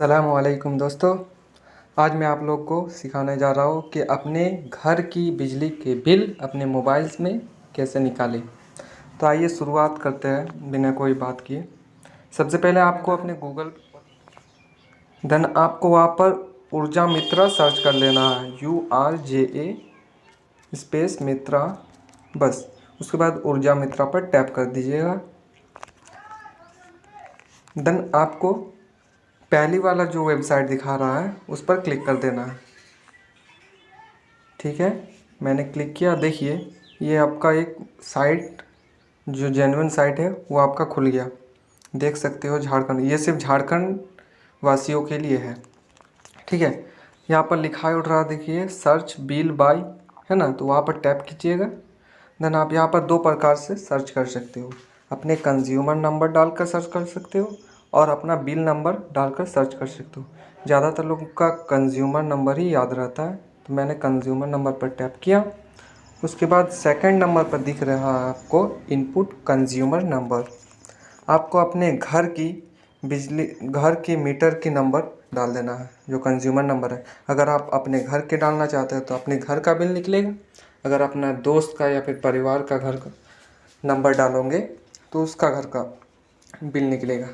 अलैक्म दोस्तों। आज मैं आप लोग को सिखाने जा रहा हूँ कि अपने घर की बिजली के बिल अपने मोबाइल्स में कैसे निकालें। तो आइए शुरुआत करते हैं बिना कोई बात किए। सबसे पहले आपको अपने गूगल देन आपको वहाँ पर ऊर्जा मित्रा सर्च कर लेना है। U R J A space Mitra बस। उसके बाद ऊर्जा मित्रा पर टैप कर दीजिएगा। देन आपको पहली वाला जो वेबसाइट दिखा रहा है, उस पर क्लिक कर देना। है ठीक है? मैंने क्लिक किया, देखिए, ये आपका एक साइट, जो जेनवन साइट है, वो आपका खुल गया। देख सकते हो झारखंड, ये सिर्फ़ झारखंड वासियों के लिए है। ठीक है? यहाँ पर लिखा उठ रहा, देखिए सर्च बिल बाई है ना? तो वहाँ पर टैप कीजिएगा। देन आप यहाँ पर दो प्रकार से सर्च कर सकते हो। अपने कंज्यूमर नंबर डालकर सर्च कर सकते हो और अपना बिल नंबर डालकर सर्च कर सकते हो। ज़्यादातर लोगों का कंज्यूमर नंबर ही याद रहता है। तो मैंने कंज्यूमर नंबर पर टैप किया। उसके बाद सेकंड नंबर पर दिख रहा है आपको इनपुट कंज्यूमर नंबर आपको अपने घर की बिजली, घर की मीटर की नंबर डाल देना है, जो कंज्यूमर नंबर है। अगर आप अपने घर के डालना चाहते हैं तो अपने घर का बिल निकलेगा। अगर अपना दोस्त का या फिर परिवार का घर का नंबर डालोगे तो उसका घर का बिल निकलेगा।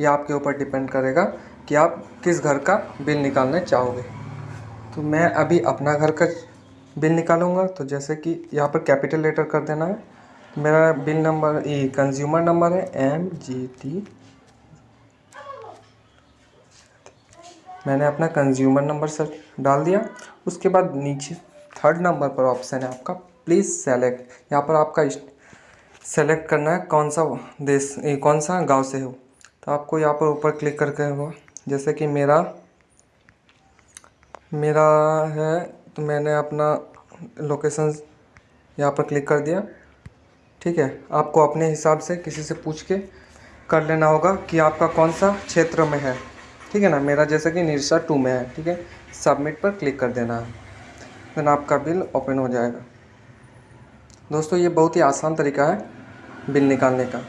ये आपके ऊपर डिपेंड करेगा कि आप किस घर का बिल निकालना चाहोगे। तो मैं अभी अपना घर का बिल निकालूँगा। तो जैसे कि यहाँ पर कैपिटल लेटर कर देना है। मेरा बिल नंबर ये कंज्यूमर नंबर है एम जी टी मैंने अपना कंज्यूमर नंबर सर डाल दिया। उसके बाद नीचे थर्ड नंबर पर ऑप्शन है आपका। प्लीज़ सेलेक्ट यहाँ पर आपका सेलेक्ट करना है। कौन सा देश कौन सा गाँव से हो? तो आपको यहाँ पर ऊपर क्लिक करके हो जैसे कि मेरा मेरा है तो मैंने अपना लोकेशन यहाँ पर क्लिक कर दिया। ठीक है, आपको अपने हिसाब से किसी से पूछ के कर लेना होगा कि आपका कौन सा क्षेत्र में है। ठीक है ना, मेरा जैसे कि निरसा टू में है। ठीक है सबमिट पर क्लिक कर देना है। देन आपका बिल ओपन हो जाएगा। दोस्तों, ये बहुत ही आसान तरीका है बिल निकालने का।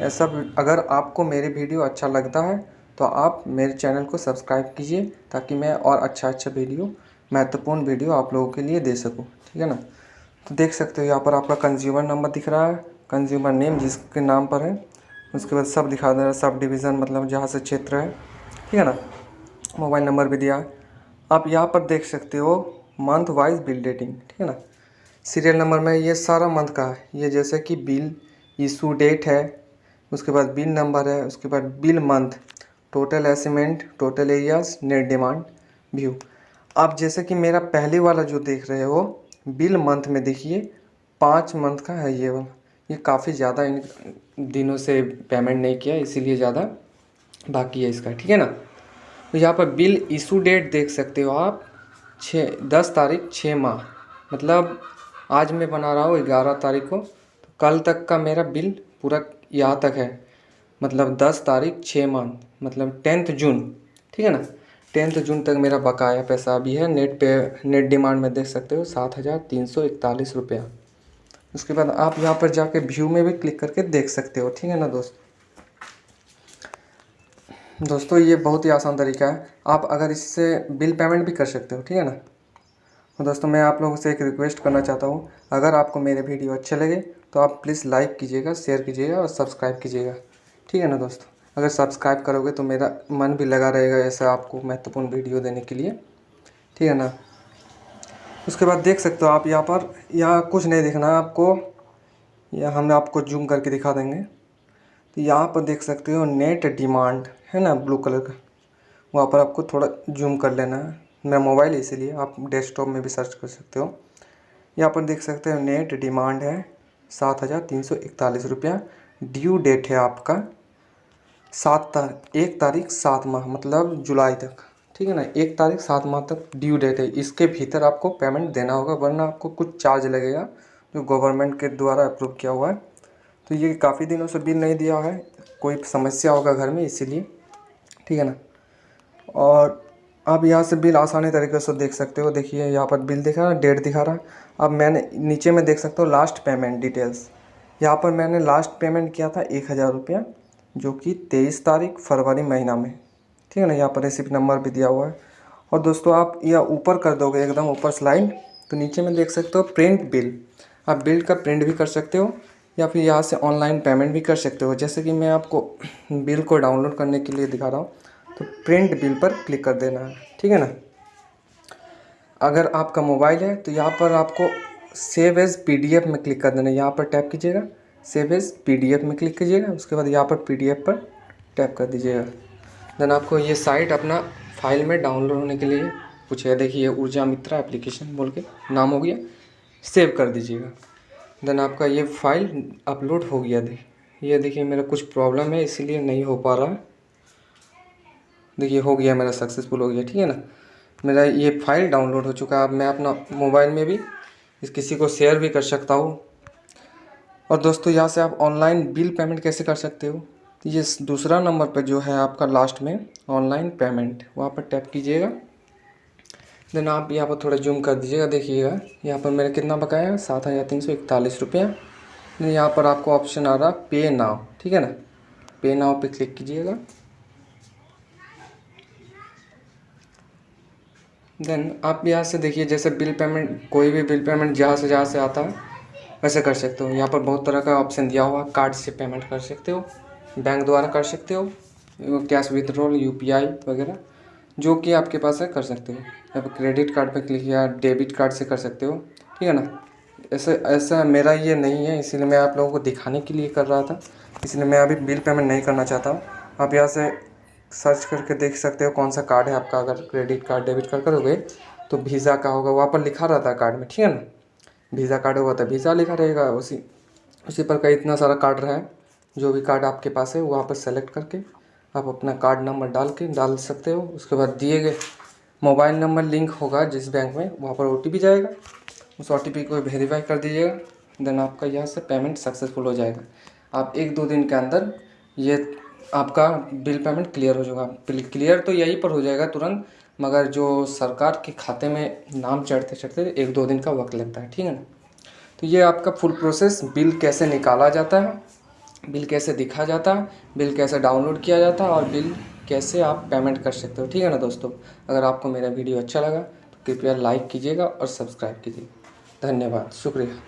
ऐसा अगर आपको मेरी वीडियो अच्छा लगता है तो आप मेरे चैनल को सब्सक्राइब कीजिए, ताकि मैं और अच्छा अच्छा वीडियो, महत्वपूर्ण वीडियो आप लोगों के लिए दे सकूँ, ठीक है ना? तो देख सकते हो यहाँ पर आपका कंज्यूमर नंबर दिख रहा है कंज्यूमर नेम जिसके नाम पर है, उसके बाद सब दिखा दे रहा है, सब डिवीज़न मतलब जहाँ से क्षेत्र है, ठीक है ना? मोबाइल नंबर भी दिया आप यहाँ पर देख सकते हो मंथ वाइज बिल डेटिंग ठीक है ना? सीरियल नंबर में ये सारा मंथ का है। ये जैसे कि बिल इशू डेट है उसके बाद बिल नंबर है, उसके बाद bill month total assessment total arrears net demand view आप जैसे कि मेरा पहले वाला जो देख रहे हो, बिल मंथ में देखिए, पाँच मंथ का है ये वाला। ये काफ़ी ज़्यादा इन दिनों से पेमेंट नहीं किया, इसीलिए ज़्यादा बाकी है इसका, ठीक है ना? तो यहाँ पर बिल इशू डेट देख सकते हो आप छः दस तारीख छः माह। मतलब आज मैं बना रहा हूँ, ग्यारह तारीख को। तो कल तक का मेरा बिल पूरा यहाँ तक है। मतलब दस तारीख छः मंथ मतलब टेंथ जून, ठीक है ना? टेंथ जून तक मेरा बकाया पैसा अभी है। नेट पे, नेट डिमांड में देख सकते हो, सात हज़ार तीन सौ इकतालीस रुपया। उसके बाद आप यहाँ पर जाके व्यू में भी क्लिक करके देख सकते हो, ठीक है ना दोस्त? दोस्तों, ये बहुत ही आसान तरीका है। आप अगर इससे बिल पेमेंट भी कर सकते हो, ठीक है ना? दोस्तों, मैं आप लोगों से एक रिक्वेस्ट करना चाहता हूँ। अगर आपको मेरे वीडियो अच्छे लगे तो आप प्लीज़ लाइक कीजिएगा, शेयर कीजिएगा और सब्सक्राइब कीजिएगा। ठीक है ना दोस्तों? अगर सब्सक्राइब करोगे तो मेरा मन भी लगा रहेगा ऐसा आपको महत्वपूर्ण वीडियो देने के लिए। ठीक है ना? उसके बाद देख सकते हो आप यहाँ पर, यहाँ कुछ नहीं दिखना है आपको। या हम आपको जूम करके दिखा देंगे। तो यहाँ पर देख सकते हो नेट डिमांड, है ना, ब्लू कलर का। वहाँ पर आपको थोड़ा जूम कर लेना है। मेरा मोबाइल इसीलिए आप डेस्कटॉप में भी सर्च कर सकते हो। यहाँ पर देख सकते हो नेट डिमांड है। सात हज़ार तीन सौ इकतालीस रुपया। ड्यू डेट है आपका सात तारीख एक तारीख सात माह मतलब जुलाई तक। ठीक है ना? एक तारीख सात माह तक ड्यू डेट है। इसके भीतर आपको पेमेंट देना होगा, वरना आपको कुछ चार्ज लगेगा जो गवर्नमेंट के द्वारा अप्रूव किया हुआ है। तो ये काफ़ी दिनों से बिल नहीं दिया है। कोई समस्या होगा घर में, इसीलिए। ठीक है ना? और आप यहाँ से बिल आसानी तरीके से देख सकते हो। देखिए, यहाँ पर बिल दिखा रहा है, डेट दिखा रहा है। अब मैंने नीचे में देख सकते हो लास्ट पेमेंट डिटेल्स यहाँ पर मैंने लास्ट पेमेंट किया था एक हज़ार रुपया, जो कि तेईस तारीख फरवरी महीना में। ठीक है ना, यहाँ पर रेसिपी नंबर भी दिया हुआ है। और दोस्तों, आप यह ऊपर कर दोगे, एकदम ऊपर स्लाइड तो नीचे में देख सकते हो प्रिंट बिल आप बिल का प्रिंट भी कर सकते हो, या फिर यहाँ से ऑनलाइन पेमेंट भी कर सकते हो। जैसे कि मैं आपको बिल को डाउनलोड करने के लिए दिखा रहा हूँ। तो प्रिंट बिल पर क्लिक कर देना है, ठीक है ना? अगर आपका मोबाइल है तो यहाँ पर आपको सेव एज़ पीडीएफ में क्लिक कर देना है। यहाँ पर टैप कीजिएगा सेव एज़ पीडीएफ में क्लिक कीजिएगा, उसके बाद यहाँ पर पीडीएफ पर टैप कर दीजिएगा। देन आपको ये साइट अपना फ़ाइल में डाउनलोड होने के लिए पूछेगा देखिए ऊर्जा मित्रा एप्लीकेशन बोल के नाम हो गया सेव कर दीजिएगा। देन आपका ये फ़ाइल अपलोड हो गया दे ये देखिए मेरा कुछ प्रॉब्लम है, इसीलिए नहीं हो पा रहा देखिए, हो गया मेरा सक्सेसफुल हो गया, ठीक है ना? मेरा ये फ़ाइल डाउनलोड हो चुका है। अब मैं अपना मोबाइल में भी इस किसी को शेयर भी कर सकता हूँ। और दोस्तों, यहाँ से आप ऑनलाइन बिल पेमेंट कैसे कर सकते हो? ये दूसरा नंबर पर जो है आपका लास्ट में ऑनलाइन पेमेंट वहाँ पर टैप कीजिएगा। देन आप यहाँ पर थोड़ा जूम कर दीजिएगा, देखिएगा। यहाँ पर मेरा कितना बकाया है सात हज़ार तीन सौ इकतालीस रुपया। यहाँ पर आपको ऑप्शन आ रहा पे नाव ठीक है ना? पे नाव पे क्लिक कीजिएगा। देन आप यहाँ से देखिए, जैसे बिल पेमेंट कोई भी बिल पेमेंट जहाँ से जहाँ से आता है वैसे कर सकते हो। यहाँ पर बहुत तरह का ऑप्शन दिया हुआ कार्ड से पेमेंट कर सकते हो बैंक द्वारा कर सकते हो कैश विथड्रॉल यूपीआई वगैरह, जो कि आपके पास है, कर सकते हो। या फिर क्रेडिट कार्ड पर क्लिक किया डेबिट कार्ड से कर सकते हो, ठीक है ना? ऐसे ऐसा मेरा ये नहीं है, इसीलिए मैं आप लोगों को दिखाने के लिए कर रहा था। इसलिए मैं अभी बिल पेमेंट नहीं करना चाहता हूँ। आप यहाँ से सर्च करके देख सकते हो कौन सा कार्ड है आपका, अगर क्रेडिट कार्ड, डेबिट कार्ड करोगे तो वीज़ा का होगा। वहाँ पर लिखा रहता है कार्ड में, ठीक है ना? वीज़ा कार्ड होगा तो वीज़ा लिखा रहेगा उसी उसी पर का इतना सारा कार्ड रहा है। जो भी कार्ड आपके पास है, वहाँ पर सेलेक्ट करके आप अपना कार्ड नंबर डाल के डाल सकते हो। उसके बाद दिए गए मोबाइल नंबर लिंक होगा जिस बैंक में, वहाँ पर ओटीपी जाएगा। उस ओटीपी को वेरीफाई कर दीजिएगा। देन आपका यहाँ से पेमेंट सक्सेसफुल हो जाएगा। आप एक दो दिन के अंदर ये आपका बिल पेमेंट क्लियर हो जाएगा। बिल क्लियर तो यहीं पर हो जाएगा तुरंत, मगर जो सरकार के खाते में नाम चढ़ते चढ़ते एक दो दिन का वक्त लगता है, ठीक है ना? तो ये आपका फुल प्रोसेस बिल कैसे निकाला जाता है, बिल कैसे दिखा जाता है, बिल कैसे डाउनलोड किया जाता है, और बिल कैसे आप पेमेंट कर सकते हो, ठीक है ना दोस्तों? अगर आपको मेरा वीडियो अच्छा लगा तो कृपया लाइक कीजिएगा और सब्सक्राइब कीजिएगा। धन्यवाद, शुक्रिया।